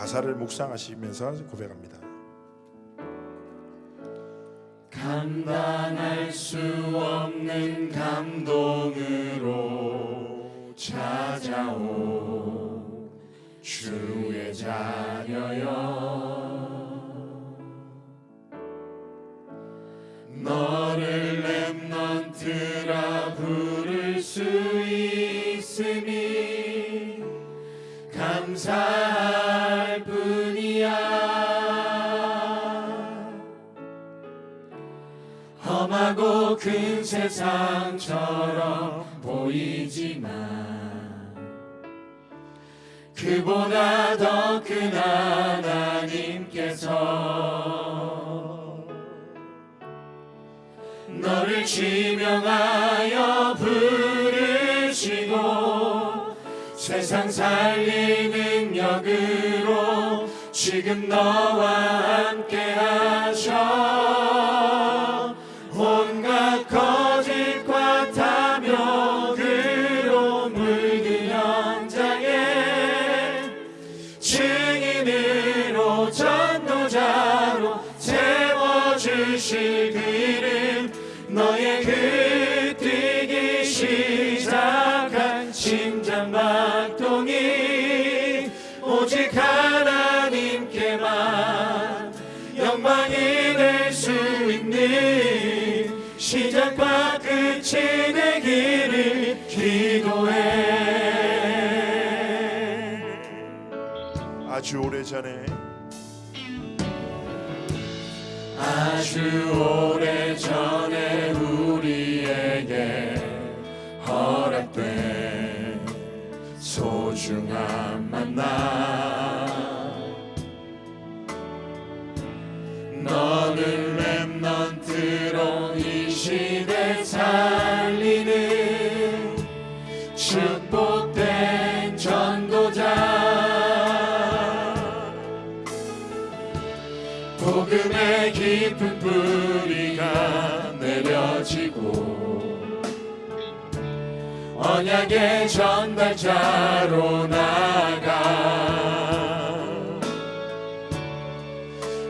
가사를 묵상하시면서 고백합니다. 감당할 수 없는 감동으로 찾아오 주의 자녀여 너를 험하고 큰 세상처럼 보이지만 그보다 더 큰 하나님께서 너를 지명하여 부르시고 세상 살리는 역으로 지금 너와 함께 하셔 증인으로 전도자로 세워주실 그 너의 그 뛰기 시작한 심장박동이 오직 하나님께만 영광이 될 수 있는 시작과 끝이 되기를 아주 오래전에. 아주 오래 전에 우리에게 허락된 소중한 만남. 너는 랩넌트로 이 시대 살리는 축복 복음의 깊은 뿌리가 내려지고 언약의 전달자로 나가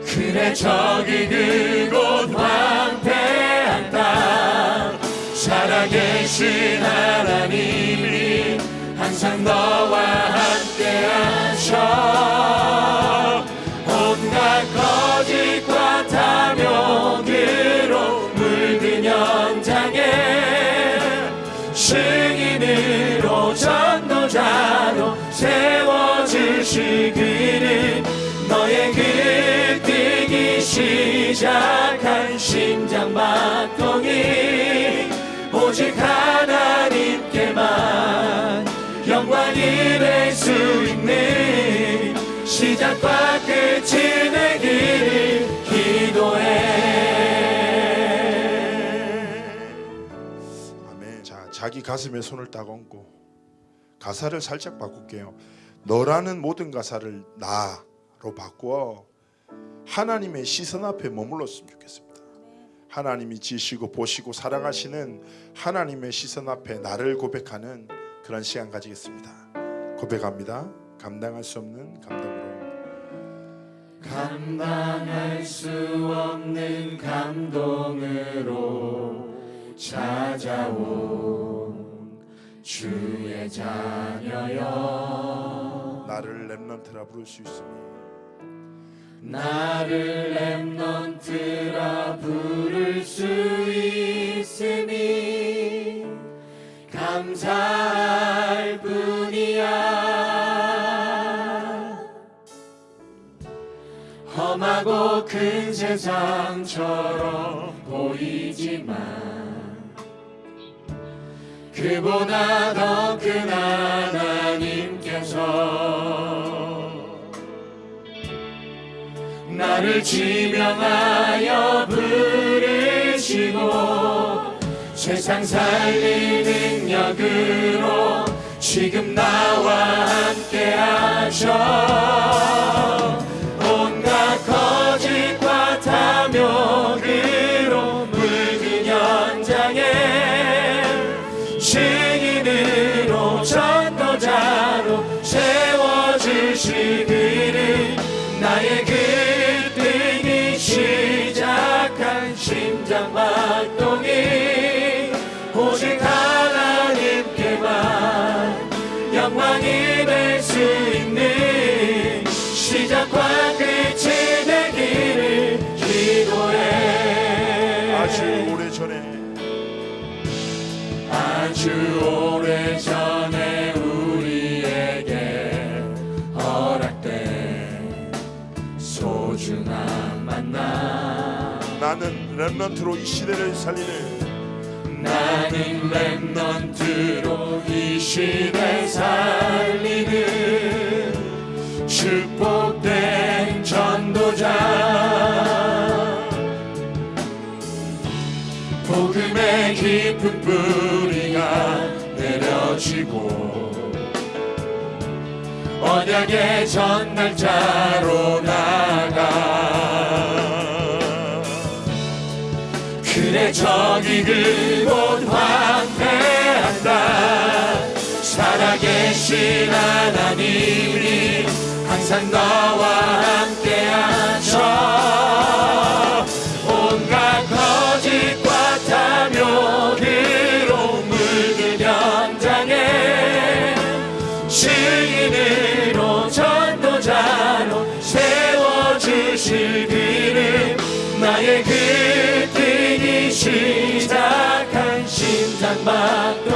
그래 저기 그곳 황폐한 땅 살아계신 하나님이 항상 너와 함께 하셔. 온갖 그는 너의 그 뛰기 시작한 심장박동이 오직 하나님께만 영광이 될 수 있는 시작과 끝이 되기를 기도해. 자기 가슴에 손을 딱 얹고 가사를 살짝 바꿀게요. 너라는 모든 가사를 나로 바꾸어 하나님의 시선 앞에 머물렀으면 좋겠습니다. 하나님이 지시고 보시고 사랑하시는 하나님의 시선 앞에 나를 고백하는 그런 시간 가지겠습니다. 고백합니다. 감당할 수 없는 감동으로 감당할 수 없는 감동으로 찾아온 주의 자녀여. 나를 렘넌트라 부를 수 있으니. 나를 랩넌트라 부를 수 있음이 감사할 뿐이야. 험하고 큰 세상처럼 보이지만 그보다 더 큰 하나님께서 나를 지명하여 부르시고 세상 살리는 능력으로 지금 나와 함께 하셔 주시기를 나의 그등이 시작한 심장 박동이 오직 하나님께만 영광이 될 수 있는 시작과 끝이 되기를 기도해 아주 오래전에 아주 오. 렘넌트로 이 시대를 살리는 나는 랩넌트로 이 시대 살리는 축복된 전도자. 복음의 깊은 뿌리가 내려지고 언약의 전달자로 나가 그래 저기 그곳 황폐한다. 살아계신 하나님이 항상 너와 함께 하셔. 온갖 거짓과 탐욕으로 물든 현장에 증인으로 전도자로 세워주실 그는 나의 그 Selamat